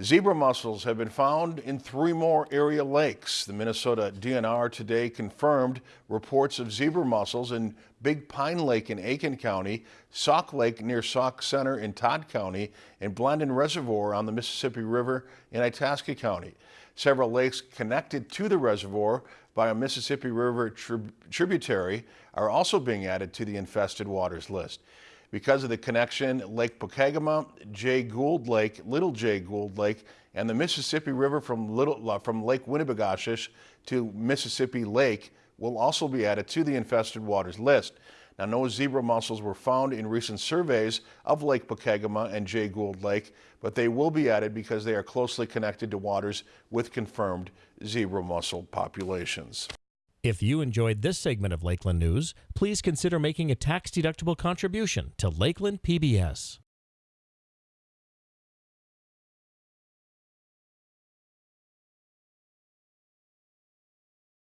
Zebra mussels have been found in three more area lakes. The Minnesota DNR today confirmed reports of zebra mussels in Big Pine Lake in Aitkin County, Sauk Lake near Sauk Centre in Todd County, and Blandin Reservoir on the Mississippi River in Itasca County. Several lakes connected to the reservoir by a Mississippi River trib tributary are also being added to the infested waters list. Because of the connection, Lake Pokegama, Jay Gould Lake, Little Jay Gould Lake, and the Mississippi River from, Little, uh, from Lake Winnibigoshish to Mississippi Lake will also be added to the infested waters list. Now, no zebra mussels were found in recent surveys of Lake Pokegama and Jay Gould Lake, but they will be added because they are closely connected to waters with confirmed zebra mussel populations. If you enjoyed this segment of Lakeland News, please consider making a tax-deductible contribution to Lakeland PBS.